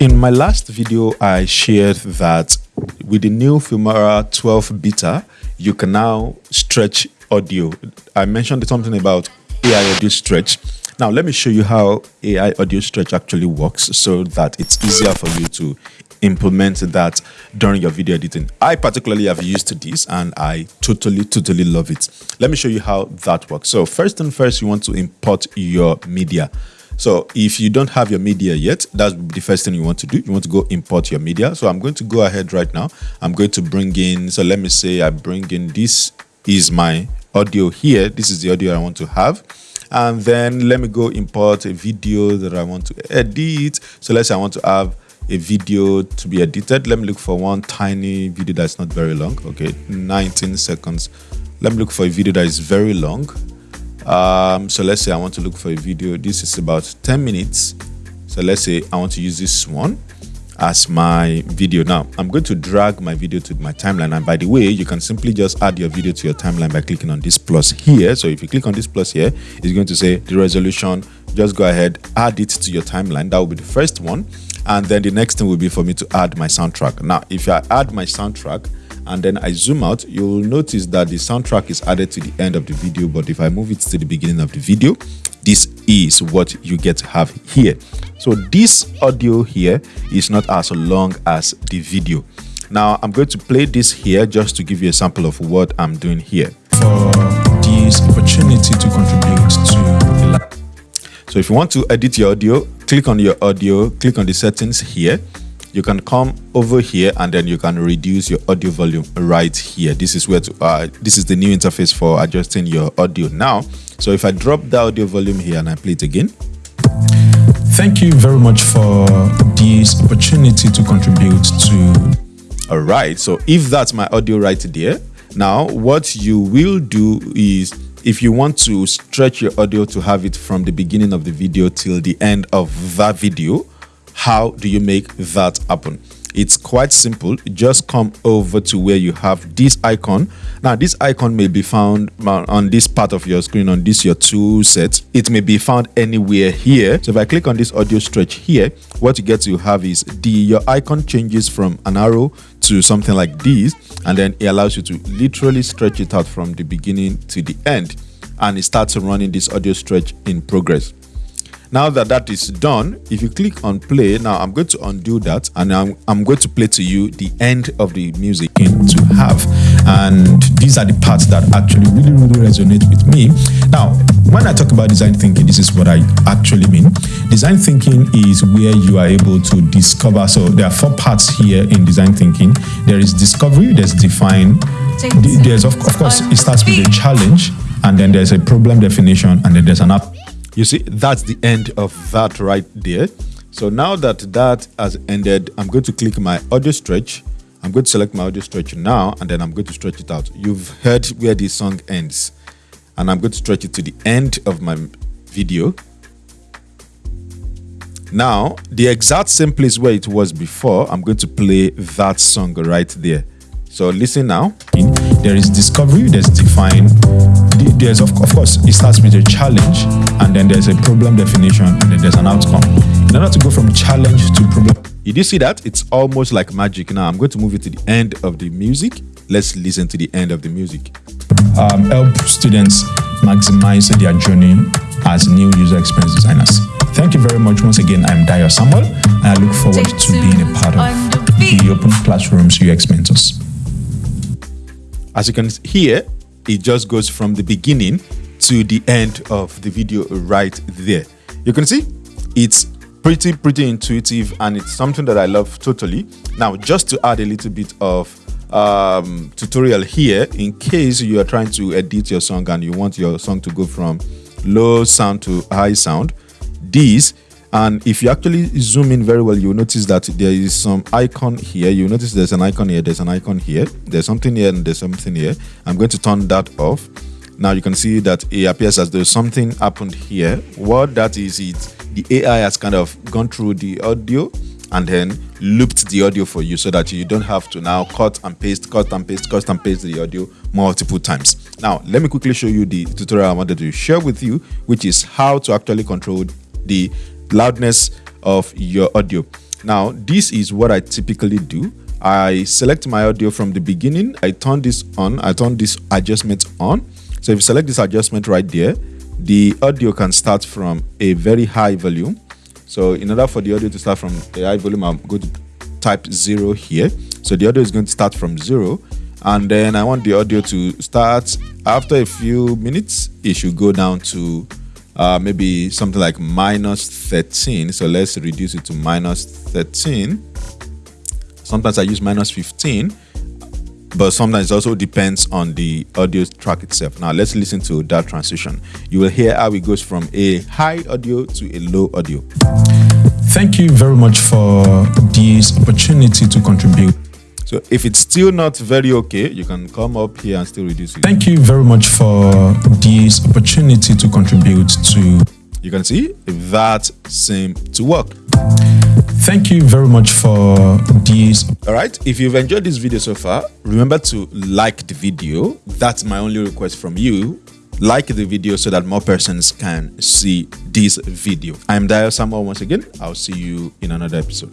In my last video, I shared that with the new Filmora 12 beta, you can now stretch audio. I mentioned something about AI audio stretch. Now, let me show you how AI audio stretch actually works so that it's easier for you to implement that during your video editing. I particularly have used this and I totally, totally love it. Let me show you how that works. So first and first, you want to import your media. So if you don't have your media yet, that's the first thing you want to do. You want to go import your media. So I'm going to go ahead right now. I'm going to bring in, so let me say I bring in, this is my audio here. This is the audio I want to have. And then let me go import a video that I want to edit. So let's say I want to have a video to be edited. Let me look for one tiny video that's not very long. Okay, 19 seconds. Let me look for a video that is very long um, so let's say I want to look for a video. This is about 10 minutes. So let's say I want to use this one as my video. Now, I'm going to drag my video to my timeline. And by the way, you can simply just add your video to your timeline by clicking on this plus here. So if you click on this plus here, it's going to say the resolution. Just go ahead, add it to your timeline. That will be the first one. And then the next thing will be for me to add my soundtrack. Now, if I add my soundtrack, and then I zoom out, you'll notice that the soundtrack is added to the end of the video. But if I move it to the beginning of the video, this is what you get to have here. So this audio here is not as long as the video. Now I'm going to play this here just to give you a sample of what I'm doing here. This opportunity to contribute to So if you want to edit your audio, click on your audio, click on the settings here you can come over here and then you can reduce your audio volume right here. This is where to uh, this is the new interface for adjusting your audio now. So if i drop the audio volume here and i play it again. Thank you very much for this opportunity to contribute to all right so if that's my audio right there now what you will do is if you want to stretch your audio to have it from the beginning of the video till the end of that video how do you make that happen? It's quite simple. Just come over to where you have this icon. Now, this icon may be found on this part of your screen, on this your tool set. It may be found anywhere here. So if I click on this audio stretch here, what you get to have is the your icon changes from an arrow to something like this, and then it allows you to literally stretch it out from the beginning to the end, and it starts running this audio stretch in progress. Now that that is done, if you click on play, now I'm going to undo that and I'm, I'm going to play to you the end of the music to have. And these are the parts that actually really, really resonate with me. Now, when I talk about design thinking, this is what I actually mean. Design thinking is where you are able to discover. So there are four parts here in design thinking. There is discovery, there's define, there's of, of course, it starts with a challenge, and then there's a problem definition, and then there's an app you see, that's the end of that right there. So now that that has ended, I'm going to click my audio stretch. I'm going to select my audio stretch now, and then I'm going to stretch it out. You've heard where the song ends, and I'm going to stretch it to the end of my video. Now, the exact same place where it was before, I'm going to play that song right there. So listen now. There is discovery, there's define, there's of, of course it starts with a challenge and then there's a problem definition and then there's an outcome. In order to go from challenge to problem did you see that? It's almost like magic. Now i'm going to move it to the end of the music. Let's listen to the end of the music. Um, help students maximize their journey as new user experience designers. Thank you very much once again. I'm Dayo samuel and i look forward to being a part of the open classrooms ux mentors. As you can hear it just goes from the beginning to the end of the video right there. You can see it's pretty, pretty intuitive and it's something that I love totally. Now, just to add a little bit of um, tutorial here, in case you are trying to edit your song and you want your song to go from low sound to high sound, these and if you actually zoom in very well you'll notice that there is some icon here. You notice there's an icon here there's an icon here there's something here and there's something here. I'm going to turn that off. Now you can see that it appears as though something happened here. What that is it the ai has kind of gone through the audio and then looped the audio for you so that you don't have to now cut and paste cut and paste cut and paste the audio multiple times. Now let me quickly show you the tutorial i wanted to share with you which is how to actually control the loudness of your audio. Now, this is what I typically do. I select my audio from the beginning. I turn this on. I turn this adjustment on. So if you select this adjustment right there, the audio can start from a very high volume. So in order for the audio to start from a high volume, I'm going to type zero here. So the audio is going to start from zero. And then I want the audio to start after a few minutes. It should go down to uh, maybe something like minus 13. So let's reduce it to minus 13. Sometimes I use minus 15 but sometimes it also depends on the audio track itself. Now let's listen to that transition. You will hear how it goes from a high audio to a low audio. Thank you very much for this opportunity to contribute. So if it's still not very okay, you can come up here and still reduce it. Thank you very much for this opportunity to contribute to. You can see that seemed to work. Thank you very much for this. All right. If you've enjoyed this video so far, remember to like the video. That's my only request from you. Like the video so that more persons can see this video. I'm Dayo Samuel once again. I'll see you in another episode.